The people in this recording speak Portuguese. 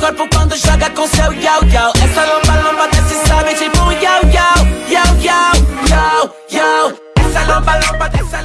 corpo quando joga com seu yau yau Essa lomba lomba desce sabe? Tipo um yau yau Yau yau yau yau Essa lomba lomba desce.